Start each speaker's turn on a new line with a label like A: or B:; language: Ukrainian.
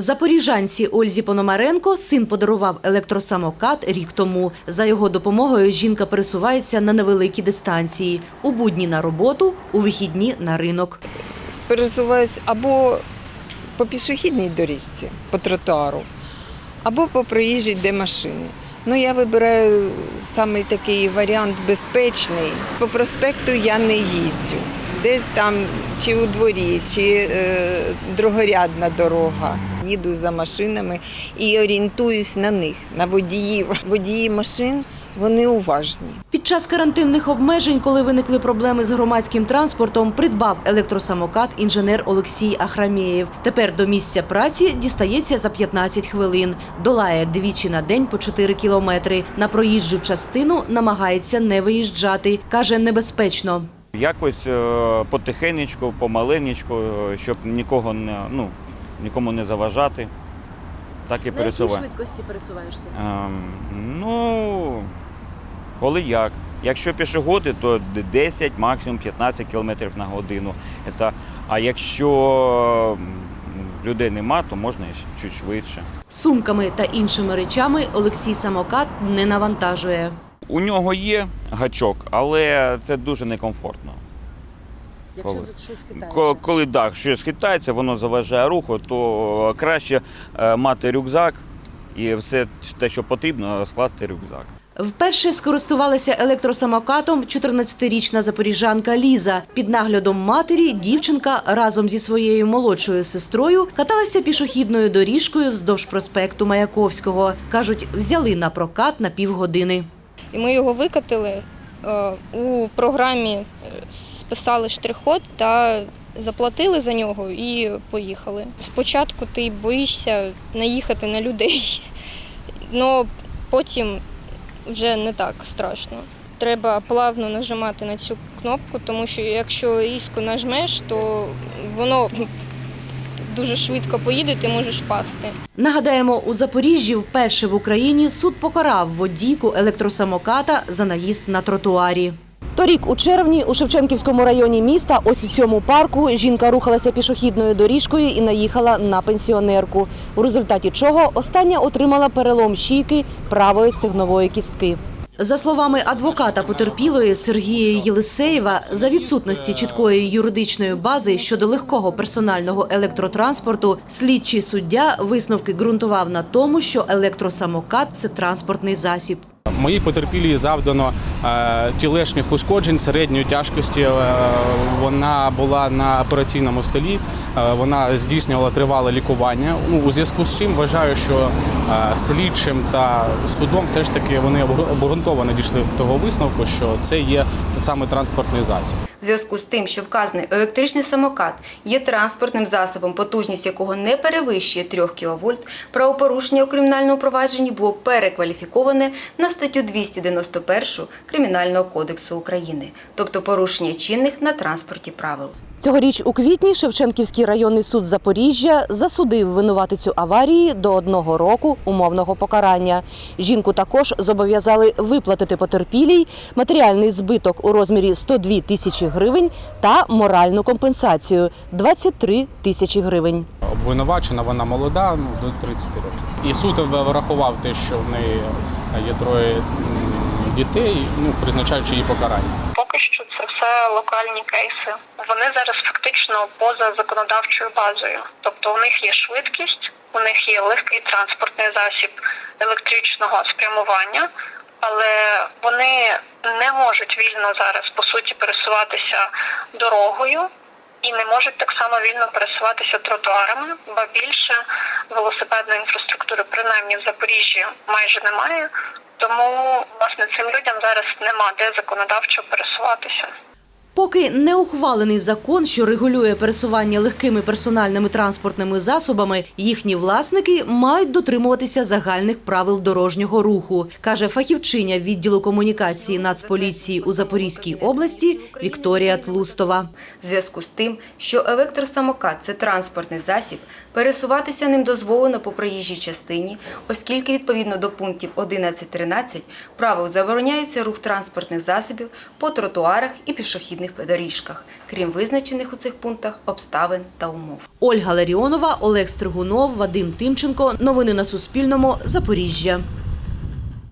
A: Запоріжанці Ользі Пономаренко син подарував електросамокат рік тому. За його допомогою жінка пересувається на невеликі дистанції. У будні на роботу, у вихідні на ринок.
B: пересуваюсь або по пішохідній доріжці, по тротуару, або по проїжджій, де машини. Ну, я вибираю саме такий варіант безпечний. По проспекту я не їздю. Десь там чи у дворі, чи е, другорядна дорога. Їду за машинами і орієнтуюсь на них, на водіїв. Водії машин вони уважні.
A: Під час карантинних обмежень, коли виникли проблеми з громадським транспортом, придбав електросамокат інженер Олексій Ахрамєєв. Тепер до місця праці дістається за 15 хвилин. Долає двічі на день по 4 кілометри. На проїжджу частину намагається не виїжджати. Каже, небезпечно.
C: Якось е, потихенечку, помаленечку, е, щоб нікого не, ну, нікому не заважати. Так і пересуваю.
A: швидкості пересуваєшся?
C: Ем, ну, коли як. Якщо пішоходи, то 10, максимум 15 км на годину. Це, а якщо людей нема, то можна і чуть швидше.
A: Сумками та іншими речами Олексій самокат не навантажує.
C: У нього є гачок, але це дуже некомфортно.
A: Якщо
C: Коли?
A: тут щось
C: Ко- Коли так, щось хитається, воно заважає руху, то краще е, мати рюкзак і все те, що потрібно, скласти рюкзак.
A: Вперше скористувалася електросамокатом 14-річна запоріжанка Ліза. Під наглядом матері дівчинка разом зі своєю молодшою сестрою каталася пішохідною доріжкою вздовж проспекту Маяковського. Кажуть, взяли на прокат на півгодини.
D: І ми його викатили. Е, У програмі е, списали штрих-код та заплатили за нього і поїхали. Спочатку ти боїшся наїхати на людей, але потім вже не так страшно. Треба плавно нажимати на цю кнопку, тому що якщо різко нажмеш, то воно дуже швидко поїде, ти можеш пасти.
A: Нагадаємо, у Запоріжжі вперше в Україні суд покарав водійку електросамоката за наїзд на тротуарі. Торік у червні у Шевченківському районі міста, ось у цьому парку, жінка рухалася пішохідною доріжкою і наїхала на пенсіонерку. У результаті чого остання отримала перелом щійки правої стегнової кістки. За словами адвоката потерпілої Сергія Єлисеєва, за відсутності чіткої юридичної бази щодо легкого персонального електротранспорту, слідчий суддя висновки ґрунтував на тому, що електросамокат це транспортний засіб.
E: Моїй потерпілій завдано тілешніх тілешних ушкоджень середньої тяжкості. Е, вона була на операційному столі, е, вона здійснювала тривале лікування. Ну, у зв'язку з чим вважаю, що е, слідчим та судом все ж таки вони обґрунтовано дійшли до того висновку, що це є саме транспортний засіб.
F: В зв'язку з тим, що вказаний електричний самокат є транспортним засобом, потужність якого не перевищує 3 кВт, правопорушення у кримінальному провадженні було перекваліфіковане на статтю 291 Кримінального кодексу України, тобто порушення чинних на транспорті правил.
A: Цьогоріч у квітні Шевченківський районний суд Запоріжжя засудив винуватицю аварії до одного року умовного покарання. Жінку також зобов'язали виплатити потерпілій матеріальний збиток у розмірі 102 тисячі гривень та моральну компенсацію 23 тисячі гривень.
E: Обвинувачена вона молода, ну до 30 років. І суд врахував те, що в неї є троє дітей, ну призначаючи її покарання.
G: Поки що це все локальні кейси. Вони зараз фактично поза законодавчою базою. Тобто у них є швидкість, у них є легкий транспортний засіб електричного спрямування, але вони не можуть вільно зараз по суті пересуватися дорогою. І не можуть так само вільно пересуватися тротуарами, ба більше велосипедної інфраструктури, принаймні в Запоріжжі, майже немає. Тому власне цим людям зараз нема де законодавчо пересуватися.
A: Поки не ухвалений закон, що регулює пересування легкими персональними транспортними засобами, їхні власники мають дотримуватися загальних правил дорожнього руху, каже фахівчиня відділу комунікації Нацполіції у Запорізькій області Вікторія Тлустова.
F: Зв'язку з тим, що електросамокат це транспортний засіб, Пересуватися ним дозволено по проїжджій частині, оскільки відповідно до пунктів 11-13 правил забороняється рух транспортних засобів по тротуарах і пішохідних доріжках, крім визначених у цих пунктах обставин та умов.
A: Ольга Ларіонова, Олег Стригунов, Вадим Тимченко. Новини на Суспільному. Запоріжжя.